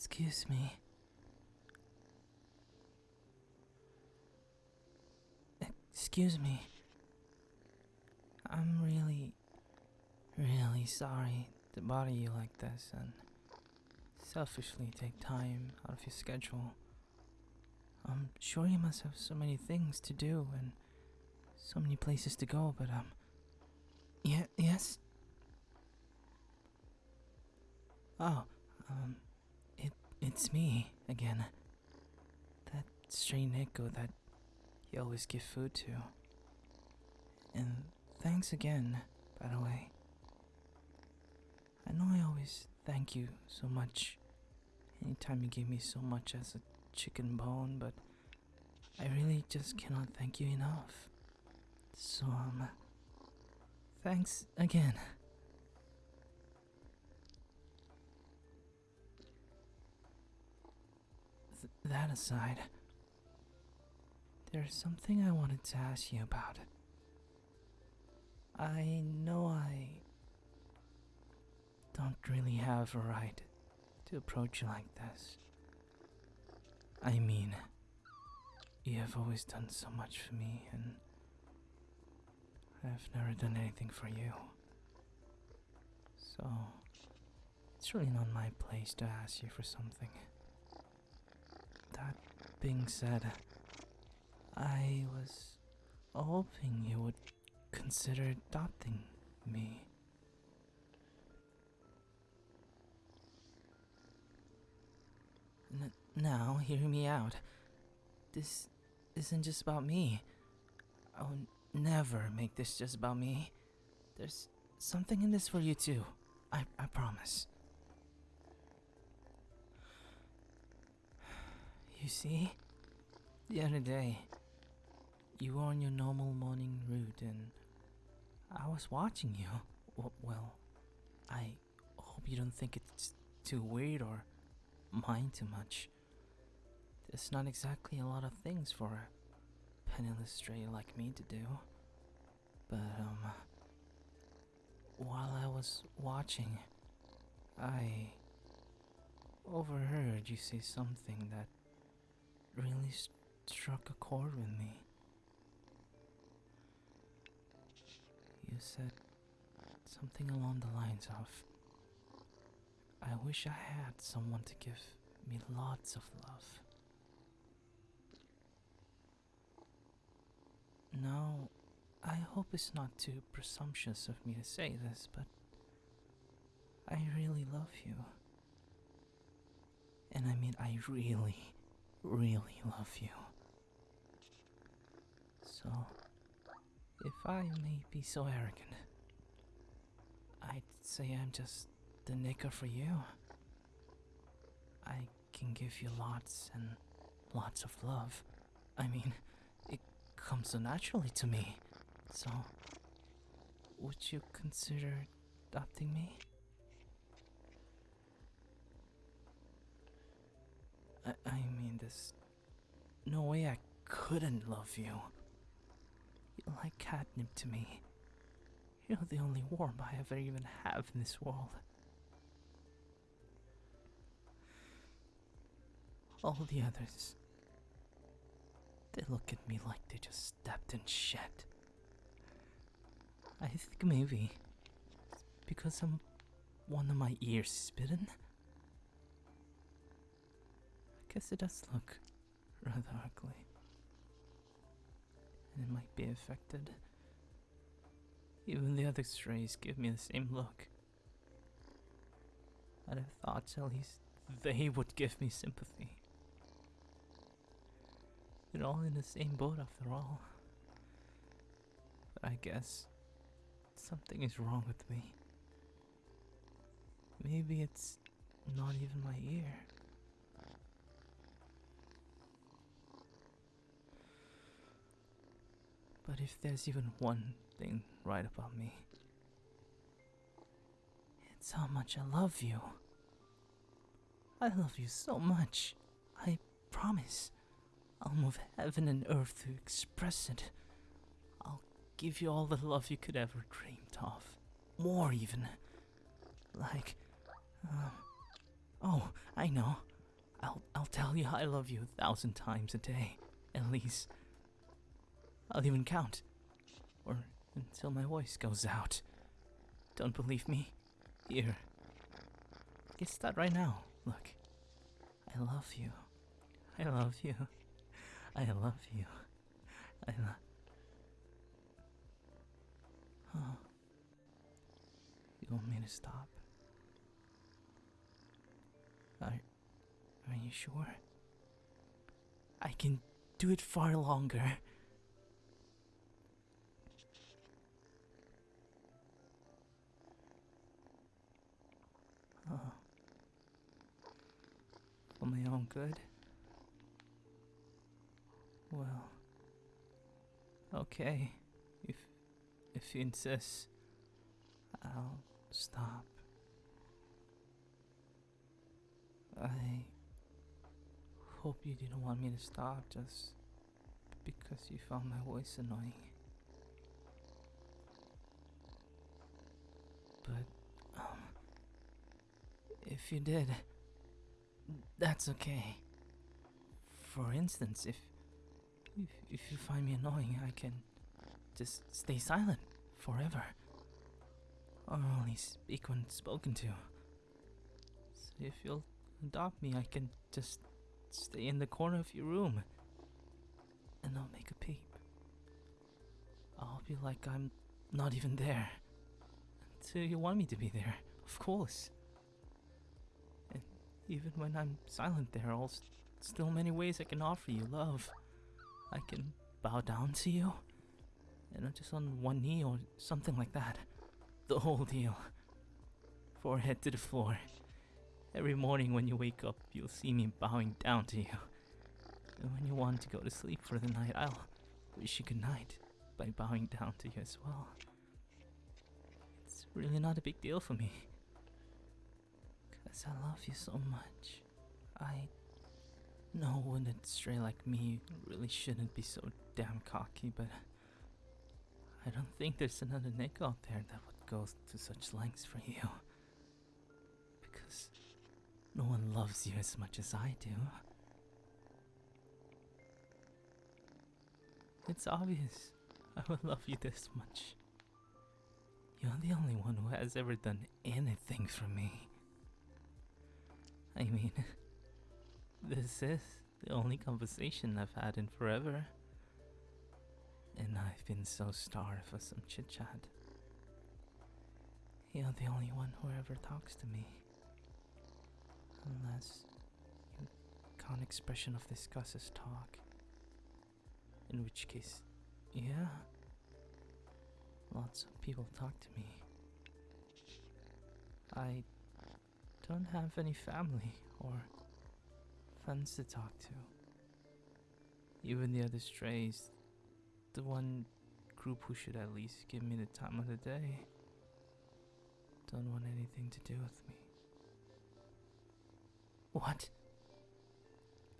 Excuse me. Excuse me. I'm really, really sorry to bother you like this and selfishly take time out of your schedule. I'm sure you must have so many things to do and so many places to go, but um, yeah, yes. Oh, um, it's me again. That stray Neko that you always give food to. And thanks again, by the way. I know I always thank you so much anytime you give me so much as a chicken bone, but I really just cannot thank you enough. So, um, thanks again. Th- that aside, there's something I wanted to ask you about. I know I don't really have a right to approach you like this. I mean, you have always done so much for me, and I've never done anything for you. So, it's really not my place to ask you for something. That being said, I was hoping you would consider adopting me. N- now, hear me out. This isn't just about me. I'll never make this just about me. There's something in this for you too. I, I promise. You see, the other day, you were on your normal morning route and I was watching you. Well, I hope you don't think it's too weird or mind too much. There's not exactly a lot of things for a penniless stray like me to do. But, um, while I was watching, I overheard you say something that really st- struck a chord with me. You said something along the lines of, I wish I had someone to give me lots of love. Now, I hope it's not too presumptuous of me to say this, but I really love you. And I mean, I really, really love you. So, if I may be so arrogant, I'd say I'm just the Neko for you. I can give you lots and lots of love. I mean, it comes so naturally to me. So, would you consider adopting me? I, I there's no way I couldn't love you. You're like catnip to me. You're the only warmth I ever even have in this world. All the others, they look at me like they just stepped in shit. I think maybe because I'm one of my ears is bitten. Guess it does look rather ugly. And it might be affected. Even the other strays give me the same look. I'd have thought at least they would give me sympathy. We're all in the same boat after all. But I guess something is wrong with me. Maybe it's not even my ear. But if there's even one thing right about me, it's how much I love you. I love you so much. I promise. I'll move heaven and earth to express it. I'll give you all the love you could ever dreamed of. More even. Like, um, oh, I know. I'll I'll tell you I love you a thousand times a day, at least. I'll even count, or until my voice goes out. Don't believe me? Here. Get that right now. Look. I love you. I love you. I love you. I love. Huh. You want me to stop? Are, are you sure? I can do it far longer. For my own good? Well. Okay. If if you insist, I'll stop. I hope you didn't want me to stop just because you found my voice annoying. But, um, if you did, that's okay. For instance, if, if, if you find me annoying, I can just stay silent forever. Or only speak when spoken to. So if you'll adopt me, I can just stay in the corner of your room and not make a peep. I'll be like I'm not even there until you want me to be there, of course. Even when I'm silent, there are still many ways I can offer you love. I can bow down to you, and I'm just on one knee or something like that. The whole deal. Forehead to the floor. Every morning when you wake up, you'll see me bowing down to you. And when you want to go to sleep for the night, I'll wish you good night by bowing down to you as well. It's really not a big deal for me. Because I love you so much. I know when a stray like me really shouldn't be so damn cocky, but I don't think there's another Nick out there that would go to such lengths for you. Because no one loves you as much as I do. It's obvious. I would love you this much. You're the only one who has ever done anything for me. I mean, this is the only conversation I've had in forever. And I've been so starved for some chit chat. You're the only one who ever talks to me. Unless you count expression of disgust as talk. In which case, yeah. Lots of people talk to me. I don't have any family or friends to talk to. Even the other strays, the one group who should at least give me the time of the day, don't want anything to do with me. What?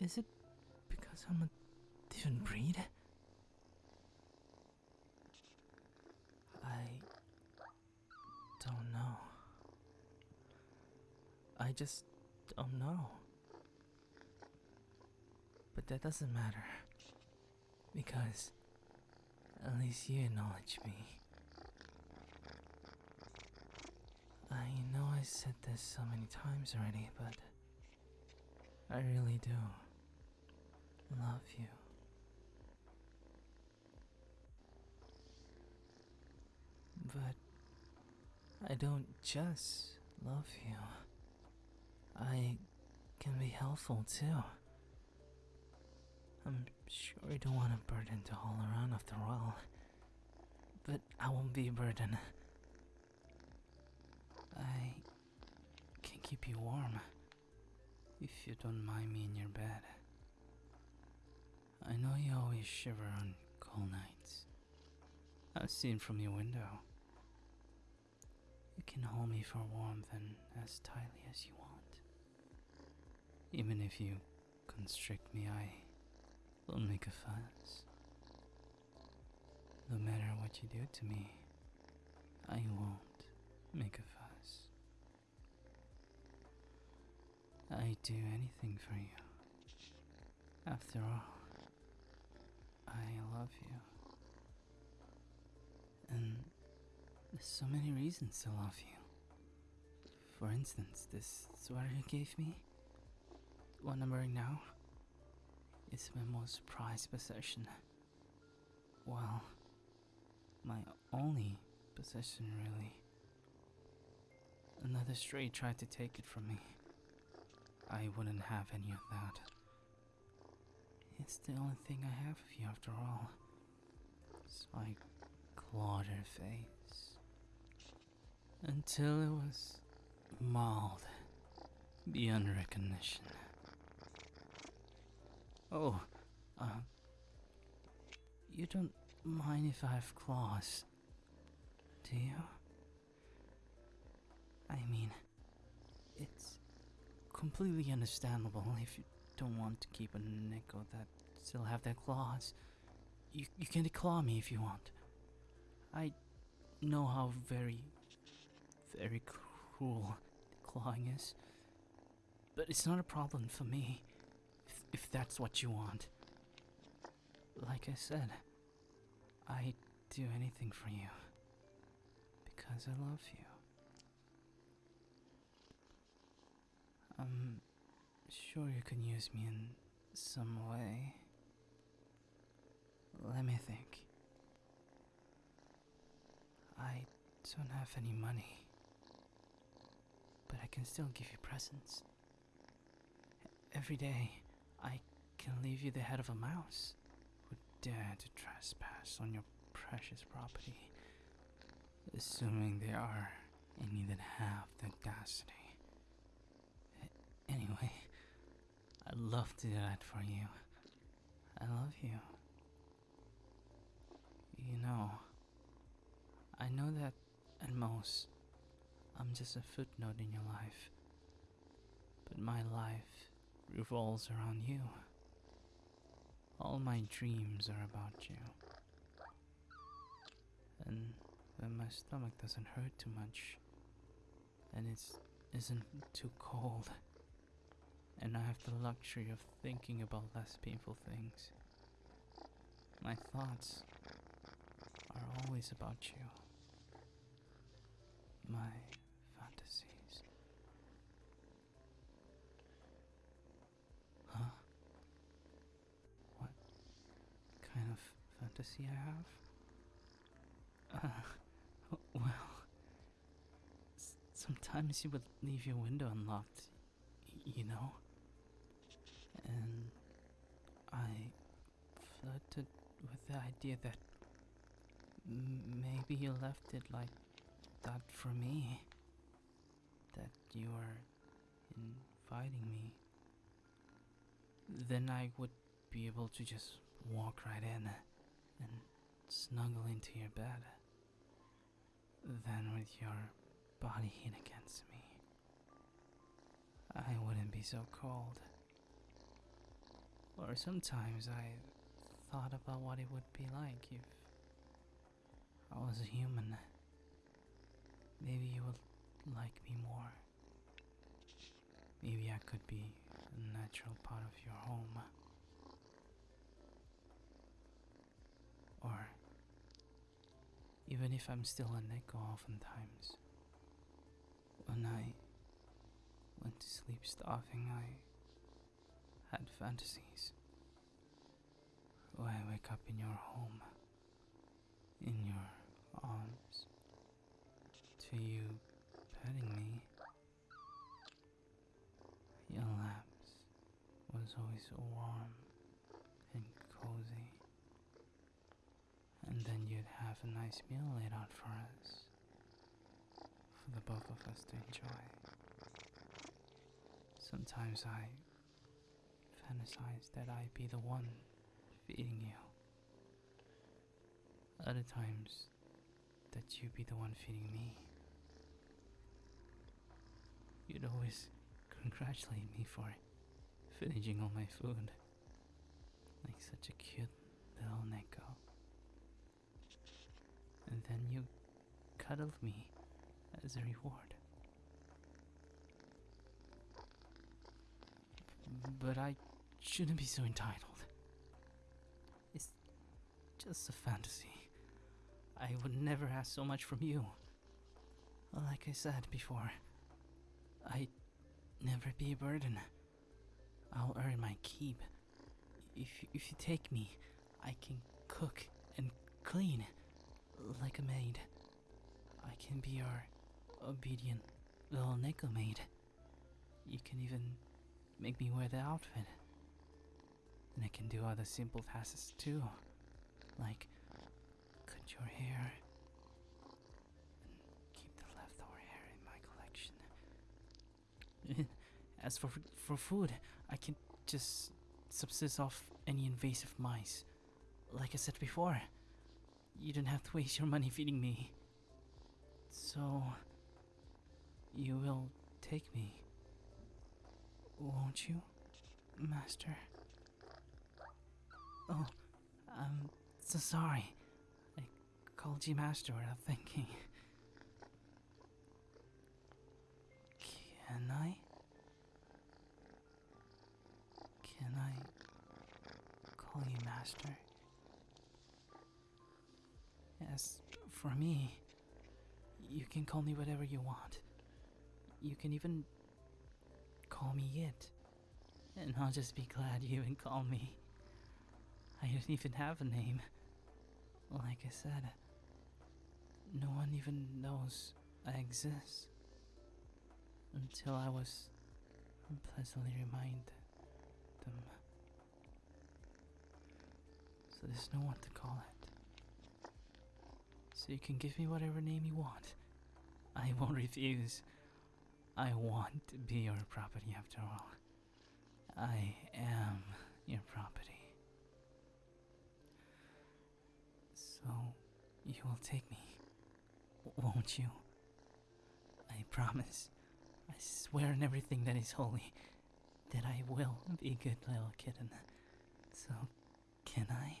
Is it because I'm a different breed? I don't know. I just don't know. But that doesn't matter. Because at least you acknowledge me. I know I said this so many times already, but I really do love you. But I don't just love you. I can be helpful too. I'm sure you don't want a burden to haul around after all. But I won't be a burden. I can keep you warm if you don't mind me in your bed. I know you always shiver on cold nights. I've seen from your window. You can hold me for warmth and as tightly as you want. Even if you constrict me, I won't make a fuss. No matter what you do to me, I won't make a fuss. I'd do anything for you. After all, I love you. And there's so many reasons to love you. For instance, this sweater you gave me, one I'm wearing now, is my most prized possession. Well, my only possession, really. Another stray tried to take it from me. I wouldn't have any of that. It's the only thing I have of you after all. So I clawed face. Until it was mauled beyond recognition. Oh, uh, you don't mind if I have claws, do you? I mean, it's completely understandable if you don't want to keep a Neko that still have their claws. You, you can declaw me if you want. I know how very, very cruel clawing is. But it's not a problem for me, if, that's what you want. Like I said, I'd do anything for you. Because I love you. I'm sure you can use me in some way. Let me think. I don't have any money, but I can still give you presents. Every day, I can leave you the head of a mouse who dare to trespass on your precious property, assuming they are and that have the audacity. Anyway, I'd love to do that for you. I love you. You know, I know that at most, I'm just a footnote in your life. But my life revolves around you. All my dreams are about you. And when my stomach doesn't hurt too much, and it isn't too cold, and I have the luxury of thinking about less painful things, my thoughts are always about you. My fantasies. Huh? What kind of fantasy I have? Uh, well, sometimes you would leave your window unlocked, you know? And I flirted with the idea that maybe you left it like that for me. That you are inviting me. Then I would be able to just walk right in and snuggle into your bed. Then, with your body heat against me, I wouldn't be so cold. Or sometimes I thought about what it would be like if I was a human. Maybe you would like me more. Maybe I could be a natural part of your home. Or even if I'm still a Neko oftentimes. When I went to sleep starving, I had fantasies. Where I wake up in your home, in your arms, to you petting me. Your laps was always so warm and cozy. And then you'd have a nice meal laid out for us, for the both of us to enjoy. Sometimes I fantasize that I'd be the one feeding you. Other times, that you'd be the one feeding me. You'd always congratulate me for finishing all my food. Like such a cute little Neko. And then you cuddled me as a reward. But I shouldn't be so entitled. It's just a fantasy. I would never ask so much from you. Like I said before, I'd never be a burden. I'll earn my keep. If, if you take me, I can cook and clean like a maid. I can be your obedient little Neko maid. You can even make me wear the outfit. And I can do other simple tasks too, like cut your hair and keep the leftover hair in my collection. As for for food, I can just subsist off any invasive mice. Like I said before, you didn't have to waste your money feeding me. So, you will take me, won't you, Master? Oh, I'm so sorry. I called you Master without thinking. Can I? Can I call you Master? As for me, you can call me whatever you want. You can even call me it. And I'll just be glad you even call me. I don't even have a name. Like I said, no one even knows I exist. Until I was pleasantly reminded them. So there's no one to call it. So you can give me whatever name you want. I won't refuse. I want to be your property after all. I am your property. So you will take me, won't you? I promise. I swear on everything that is holy that I will be a good little kitten. So, can I?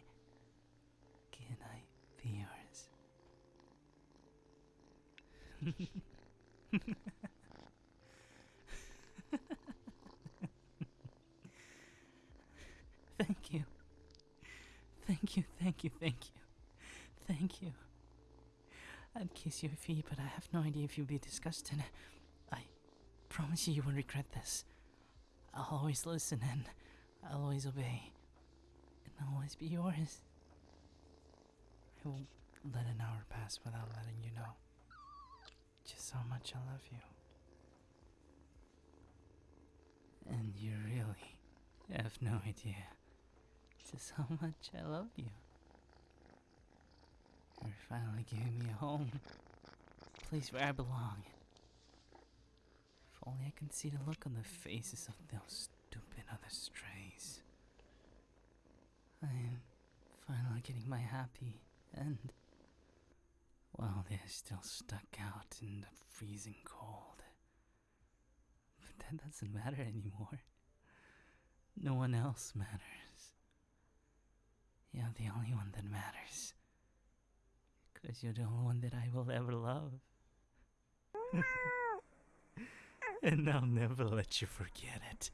Can I be yours? thank you. Thank you, thank you, thank you. Thank you. I'd kiss your feet, but I have no idea if you'd be disgusted. I promise you you won't regret this. I'll always listen and I'll always obey. And I'll always be yours. I won't let an hour pass without letting you know just how much I love you. And you really have no idea just how much I love you. You're finally giving me a home. A place where I belong. If only I can see the look on the faces of those stupid other strays. I am finally getting my happy end. While they're still stuck out in the freezing cold. But that doesn't matter anymore. No one else matters. You're the only one that matters. Because you're the only one that I will ever love. and I'll never let you forget it.